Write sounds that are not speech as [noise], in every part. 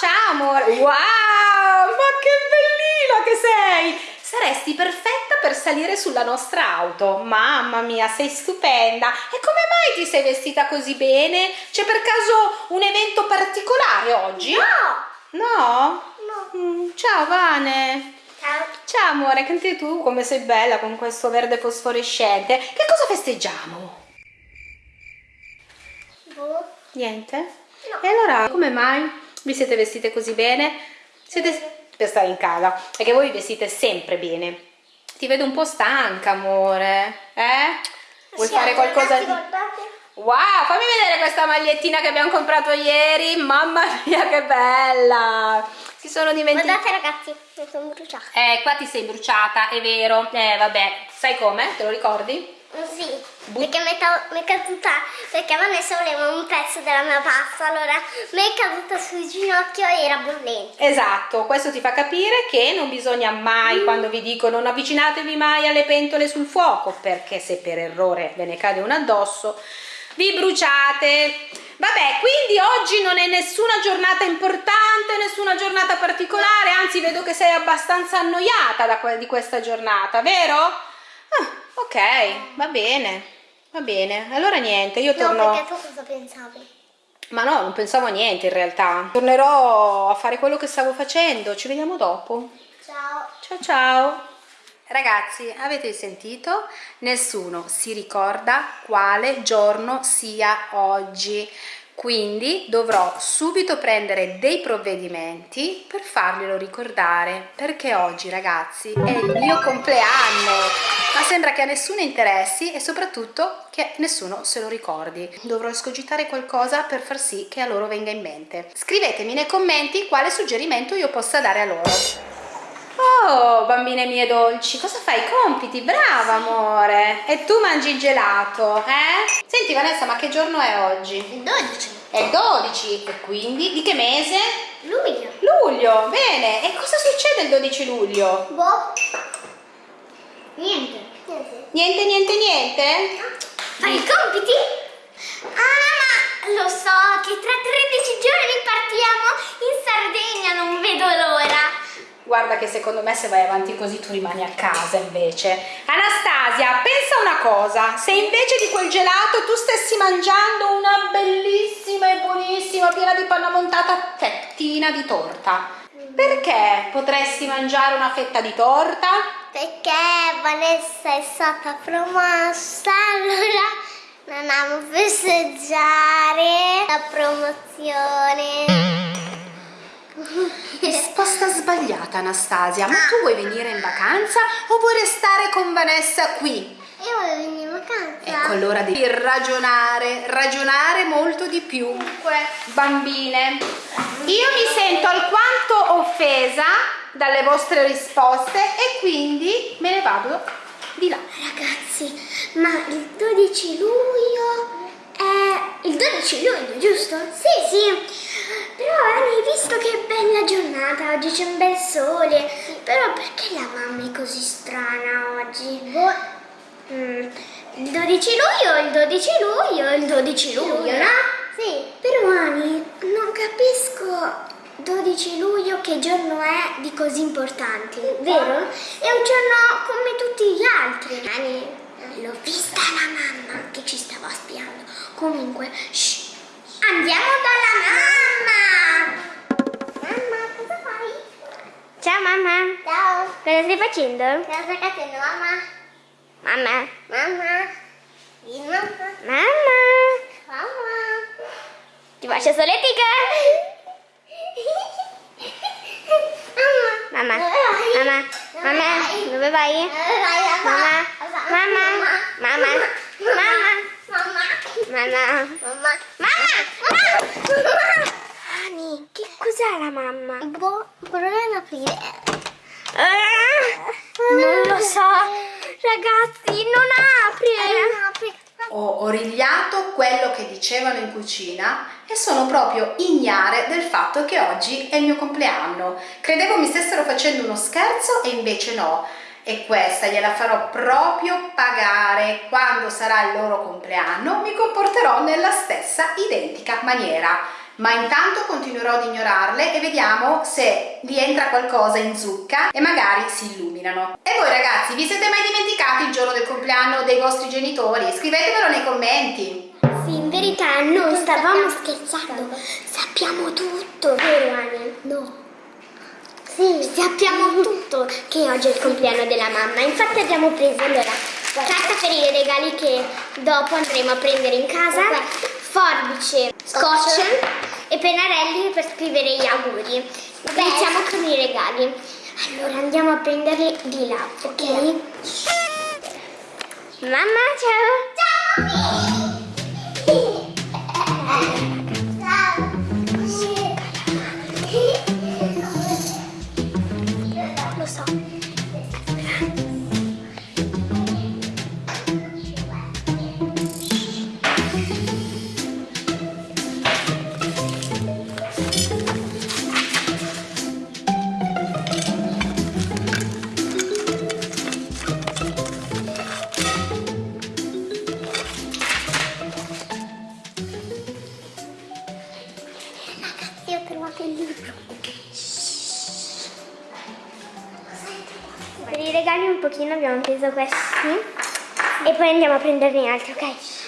ciao amore. Wow, ma che bellina che sei! Saresti perfetta per salire sulla nostra auto. Mamma mia, sei stupenda. E come mai ti sei vestita così bene? C'è per caso un evento particolare oggi? No! No? No. Mm, ciao Vane. Ciao. Ciao amore, anche tu come sei bella con questo verde fosforescente. Che cosa festeggiamo? Boh. Niente? No. E allora come mai vi siete vestite così bene? Siete per stare in casa, perché voi vi vestite sempre bene. Ti vedo un po' stanca, amore. Eh? Vuoi Sì, fare qualcosa di... guardate. Wow, fammi vedere questa magliettina che abbiamo comprato ieri. Mamma mia, che bella! Si sono dimenticati. Guardate ragazzi, mi sono bruciata. Eh, qua ti sei bruciata, è vero. Eh, vabbè, sai come? Te lo ricordi? Sì, perché mi, è caduta, perché Vanessa voleva un pezzo della mia pasta, allora mi è caduta sul ginocchio e era bollente. Esatto, questo ti fa capire che non bisogna mai, quando vi dico non avvicinatevi mai alle pentole sul fuoco, perché se per errore ve ne cade una addosso, vi bruciate. Vabbè, quindi oggi non è nessuna giornata importante, nessuna giornata particolare, anzi vedo che sei abbastanza annoiata que- di questa giornata, vero? Ah, ok, va bene, va bene. Allora niente, io No, torno... perché tu cosa pensavi? Ma no, non pensavo a niente in realtà. Tornerò a fare quello che stavo facendo. Ci vediamo dopo. Ciao. Ciao ciao. Ragazzi, avete sentito? Nessuno si ricorda quale giorno sia oggi. Quindi dovrò subito prendere dei provvedimenti per farglielo ricordare, perché oggi ragazzi è il mio compleanno, ma sembra che a nessuno interessi e soprattutto che nessuno se lo ricordi. Dovrò escogitare qualcosa per far sì che a loro venga in mente. Scrivetemi nei commenti quale suggerimento io possa dare a loro. Oh, bambine mie dolci, cosa fai? Compiti, brava amore. E tu mangi il gelato, eh? Senti Vanessa, ma che giorno è oggi? Il 12. È il 12 e quindi di che mese? Luglio. Luglio, bene. E cosa succede il 12 luglio? Boh. Niente. Niente. Niente, niente, niente? Fai i compiti? Ah, ma lo so che tra 13 giorni partiamo in Sardegna, non vedo l'ora. Guarda che secondo me se vai avanti così tu rimani a casa invece. Anastasia, pensa una cosa, se invece di quel gelato tu stessi mangiando una bellissima e buonissima, piena di panna montata fettina di torta, perché potresti mangiare una fetta di torta? Perché Vanessa è stata promossa, allora andiamo a festeggiare la promozione. Risposta sbagliata Anastasia, ma tu vuoi venire in vacanza o vuoi restare con Vanessa qui? Io voglio venire in vacanza. Ecco, allora devi ragionare, ragionare molto di più. Dunque, bambine, io mi sento alquanto offesa dalle vostre risposte e quindi me ne vado di là. Ragazzi, ma il 12 luglio è... Il 12 luglio, giusto? Sì, sì. Hai visto che bella giornata, oggi c'è un bel sole. Però perché la mamma è così strana oggi? Mm, Il 12 luglio, il 12 luglio, il 12 luglio, no? Sì. Però Ani, non capisco 12 luglio che giorno è di così importante, vero? È un giorno come tutti gli altri. Ani, l'ho vista la mamma che ci stava spiando. Comunque, shh, andiamo dalla mamma! Ciao mamma. Ciao. Cosa stai facendo? Cosa stai facendo mamma? Mamma. Mamma. Mamma. Mamma. Mamma. Ti faccio soletica? Mamma. Mamma. Mamma. Dove vai? Mamma. Mamma. Mamma. Mamma. Mamma. Mamma. Ani, che cos'è la mamma? Boh, proviamo ad aprire. non lo so. Ragazzi, non apri. Ho origliato quello che dicevano in cucina e sono proprio ignare del fatto che oggi è il mio compleanno. Credevo mi stessero facendo uno scherzo e invece no. E questa gliela farò proprio pagare. Quando sarà il loro compleanno mi comporterò nella stessa identica maniera. Ma intanto continuerò ad ignorarle e vediamo se gli entra qualcosa in zucca e magari si illuminano. E voi ragazzi, vi siete mai dimenticati il giorno del compleanno dei vostri genitori? Scrivetemelo nei commenti. Sì, in verità noi stavamo scherzando. Sappiamo tutto, vero Ania? No. Sì. Sappiamo tutto che oggi è il compleanno della mamma. Infatti abbiamo preso allora carta per i regali che dopo andremo a prendere in casa, forbice, scotch e pennarelli per scrivere gli auguri. Iniziamo con i regali. Allora andiamo a prenderli di là, ok? Mamma, ciao! Ciao! [laughs] andiamo a prenderne altri, ok?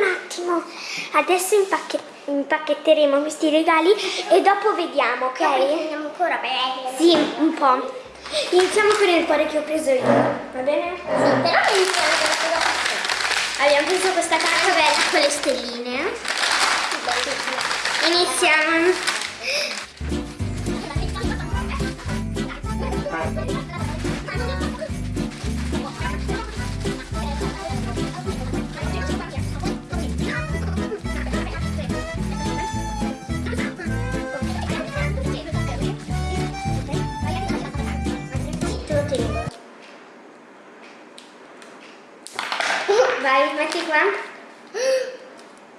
Un attimo. Adesso impacche- impacchetteremo questi regali e dopo vediamo, ok? Andiamo ancora bene. Sì, un po'. Iniziamo con il cuore che ho preso io, va bene? Sì, però iniziamo con cosa Abbiamo preso questa carta bella con le stelline. Iniziamo. Te lo tengo. Vai, metti qua.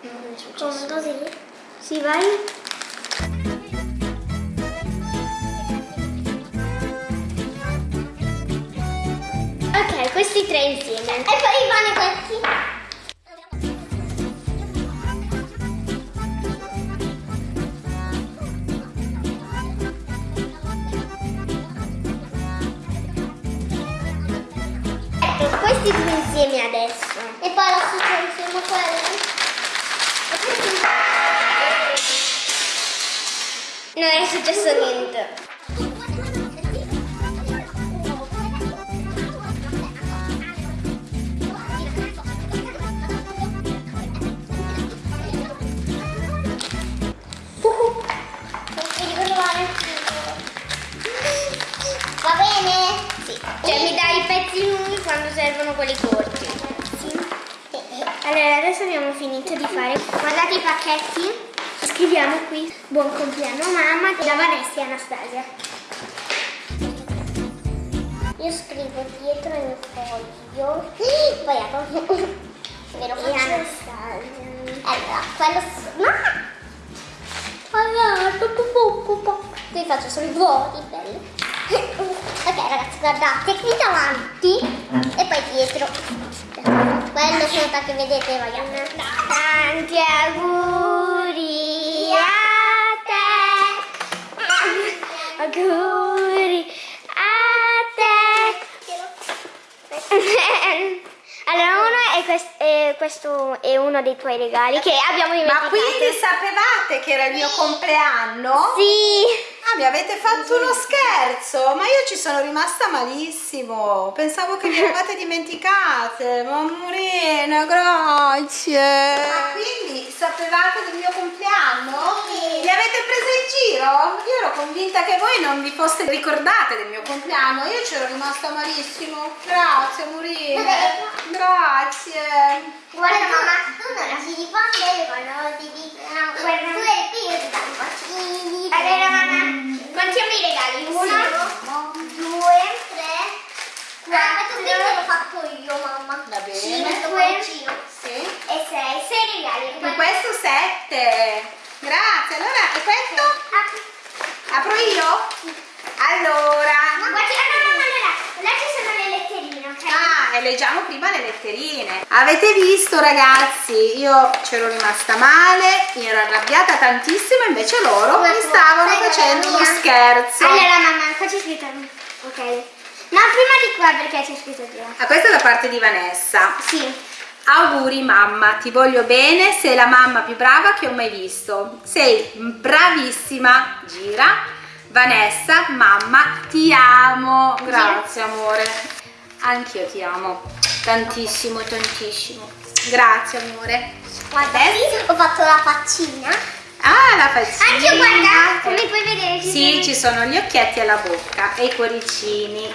Non è successo. Così? Sì, vai. Questi tre insieme. E poi vanno questi. Ecco, questi due insieme adesso. E poi la insieme a quelli. Non è successo niente. Cioè mi dai i pezzi lunghi quando servono quelli corti. Sì. Allora adesso abbiamo finito di fare. Guardate i pacchetti. Scriviamo qui buon compleanno mamma da Vanessa e Anastasia. Io scrivo dietro il foglio. Poi apro. Ve lo faccio. Anastasia. Allora, quello. No! Allora, pu- pu. qui faccio solo i voti, bello. Ok ragazzi, guardate, qui davanti e poi dietro. Quello sotto che vedete, vogliamo. Tanti auguri a te. Auguri a te. Allora, uno è, quest- è questo è uno dei tuoi regali che abbiamo Ma dimenticato. quindi sapevate che era il mio compleanno? Sì. Ah, mi avete fatto uno scherzo, ma io ci sono rimasta malissimo. Pensavo che vi eravate dimenticate. Mamurina, grazie. Ma quindi sapevate del mio compleanno? Sì. Li avete presi in giro? Io ero convinta che voi non vi foste ricordate del mio compleanno. Io ci ero rimasta malissimo. Grazie, Murina. Grazie. Guarda mamma, tu non si risponde quando ti dicono guarda tu eri qui io ti davo i bacini. Allora mamma, contiamo i regali. Uno, due, 4, l'ho fatto io, mamma. Va bene. 5 Sì. e 6. 6 regali. E questo 7. Grazie. Allora, e questo? Apro io? Allora. Ma guardi, ah, no, no, no, no, no. Là ci sono le letterine, ok? Ah, e leggiamo prima le letterine. Avete visto ragazzi? Io c'ero rimasta male, mi ero arrabbiata tantissimo, invece loro mi stavano facendo uno scherzo. Allora, mamma, qua c'è scritto. Ok. No, prima di qua perché c'è scritto prima. Ah, questa è da parte di Vanessa. Sì. Auguri mamma, ti voglio bene, sei la mamma più brava che ho mai visto. Sei bravissima, gira. Vanessa, mamma, ti amo. Grazie amore. Anch'io ti amo. Tantissimo, tantissimo. Grazie amore. Guarda, qui ho fatto la faccina. Ah, la faccina. Anche io, guarda, come puoi vedere. Sì, ci sono gli occhietti alla bocca e i cuoricini.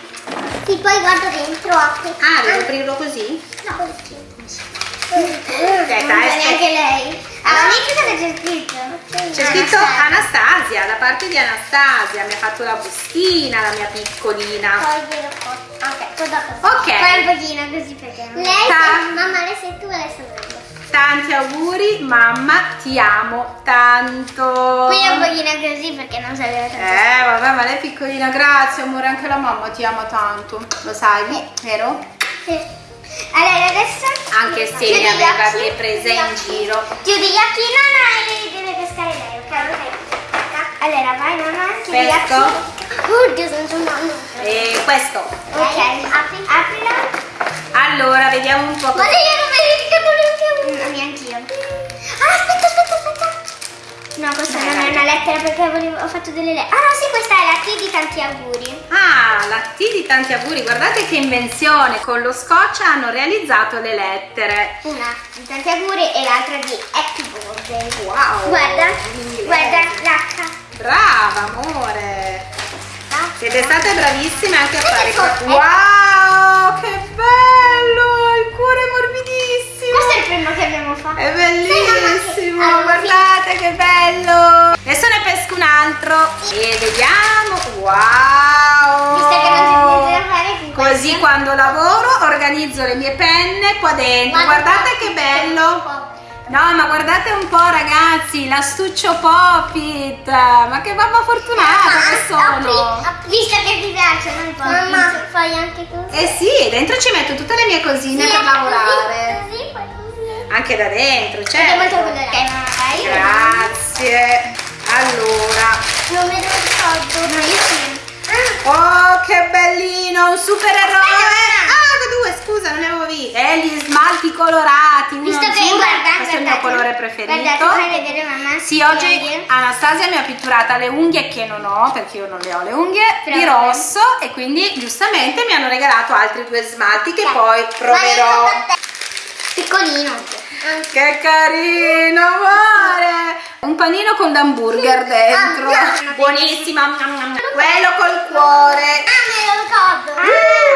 Sì, poi guardo dentro, apri. Ah, devo aprirlo così? No, così. Aspetta, aspetta. neanche lei. Cosa c'è scritto? C'è scritto Anastasia, da parte di Anastasia, mi ha fatto la bustina, la mia piccolina. Ok, poi dopo. Ok. Poi un pochino così perché. Lei sei, mamma, lei sei tu e lei sono io. Tanti auguri, mamma, ti amo tanto. Qui un pochino così perché non sapeva tanto. Eh, vabbè, ma lei è piccolina, grazie amore, anche la mamma ti ama tanto. Lo sai, vero? Sì. Allora adesso Anche se gli aveva chiudi gli in giro. Chiudi gli occhi, no, no, e deve pescare lei, ok? ok. Allora vai mamma, chiudi gli occhi. Oddio, sono mamma. E questo. Ok, apri, aprila. Allora, vediamo un po'. No, questa Dai, non è una lettera perché volevo, ho fatto delle lettere. Ah no, sì, questa è la T di tanti auguri. Ah, la T di tanti auguri, guardate che invenzione, con lo scotch hanno realizzato le lettere. Una di tanti auguri e l'altra di Happy Birthday. Wow! Guarda, guarda l'H. Brava, amore! Siete state bravissime anche a fare questo. Wow, che bello! Il cuore è morbidissimo! Questo è il primo che abbiamo fatto. È Sì, mamma, bellissimo, sì. Allora, guardate che bello! Adesso ne pesco un altro e vediamo. Wow! Visto che non niente da fare con Così questo. quando lavoro organizzo le mie penne qua dentro. Guardate che bello! No, ma guardate un po' ragazzi, l'astuccio Popit! Ma che mamma fortunata che sono! Visto che ti piacciono i. Mamma, fai anche tu. Eh sì, dentro ci metto tutte le mie cosine per lavorare. Così, così. Anche da dentro, certo. colorato. Ok, io Grazie. Allora, Non me lo ricordo. No, io sì. oh che bellino, un supereroe! Ah, due, scusa, non ne avevo visto. E gli smalti colorati, Visto che guarda, questo è il mio colore preferito. Guardate, vedere mamma. Sì, oggi unghie. Anastasia mi ha pitturata le unghie che non ho, perché io non le ho le unghie, di Però- rosso e quindi giustamente mi hanno regalato altri due smalti che poi proverò. Piccolino. Che carino, amore! Un panino con l'hamburger dentro. Ah. Buonissima. Quello col cuore. Ah, me lo ricordo.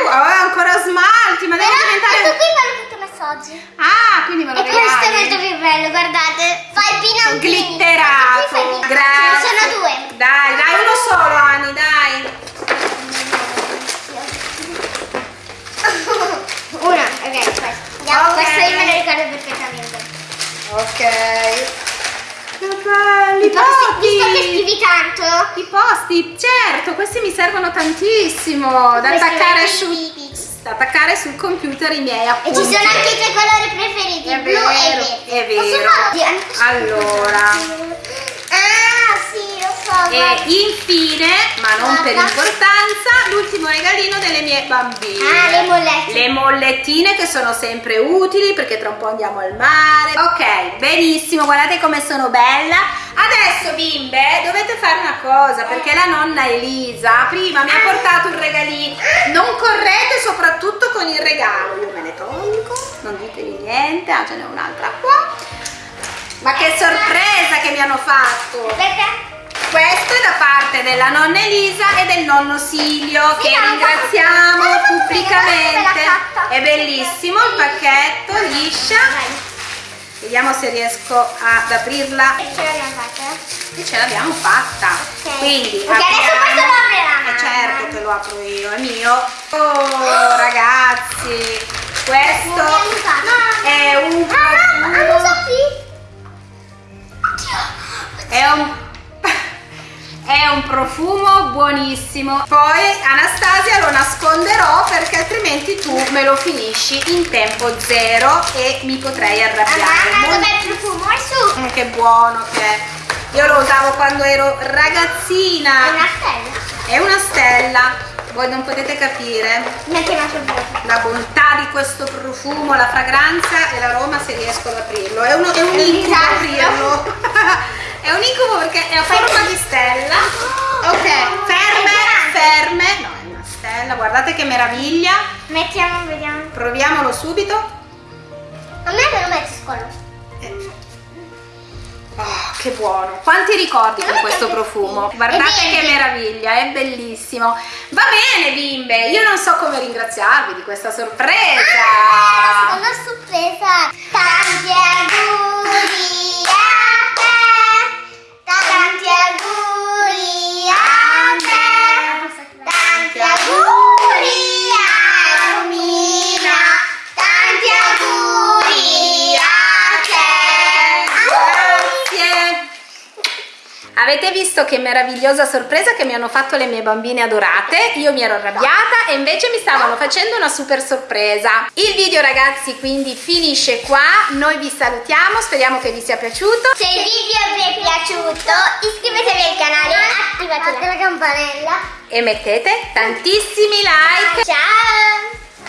Oh, ancora smalti, ma devi Però questo diventare... qui è quello che ti ho messo oggi. Ah, quindi me lo E questo è regali. molto più bello, guardate. Fai pinantini. Glitterato. Grazie. Ce ne sono due. Dai, dai, uno solo, Ani, dai. Una, ok, questo. Andiamo, Ok. questo io me lo ricordo perfettamente. Ok. Che belli I posti, visto che scrivi tanto, I posti, certo, questi mi servono tantissimo da attaccare, su, da attaccare sul computer i miei e appunti. ci sono anche i tuoi colori preferiti, È blu e vero, verde. è vero. Allora. Ah. E infine, ma non per Guarda. importanza, l'ultimo regalino delle mie bambine. Ah, le mollette. Le mollettine che sono sempre utili perché tra un po' andiamo al mare. Ok, benissimo, guardate come sono bella. Adesso bimbe dovete fare una cosa perché la nonna Elisa prima mi ha portato un regalino. Non correte soprattutto con il regalo. Io me ne tolgo, non ditevi niente. Ah, ce n'è un'altra qua. Ma che sorpresa che mi hanno fatto! Perché? Questo è da parte della nonna Elisa e del nonno Silvio Sì, che ringraziamo faccio pubblicamente. È bellissimo il pacchetto, liscia. Vediamo se riesco ad aprirla. Ce l'abbiamo fatta? e ce l'abbiamo fatta. Ok. quindi Ok, adesso questo lo aprirà eh certo che lo apro io è mio. Oh ragazzi questo è un Ah, è un è un profumo buonissimo poi Anastasia lo nasconderò perché altrimenti tu me lo finisci in tempo zero e mi potrei arrabbiare Mamma, dov'è il profumo? È su. Mm, che buono che è io lo usavo quando ero ragazzina È una stella. è una stella voi non potete capire la bontà di questo profumo, la fragranza e l'aroma se riesco ad aprirlo. È, uno, è un incubo aprirlo. [laughs] è un incubo perché è a forma di stella. Ok, È ferme, ferme. No, è una stella, guardate che meraviglia. Mettiamo, vediamo. Proviamolo subito. A me me lo metti scollo. Oh, che buono! Quanti ricordi con questo profumo? Guardate che meraviglia, è bellissimo. Va bene, bimbe, io non so come ringraziarvi di questa sorpresa. Ah, una sorpresa. Visto che meravigliosa sorpresa che mi hanno fatto le mie bambine adorate? Io mi ero arrabbiata e invece mi stavano facendo una super sorpresa. Il video ragazzi quindi finisce qua, noi vi salutiamo, speriamo che vi sia piaciuto. Se il video vi è piaciuto iscrivetevi al canale, attivate la campanella. E mettete tantissimi like.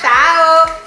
Ciao!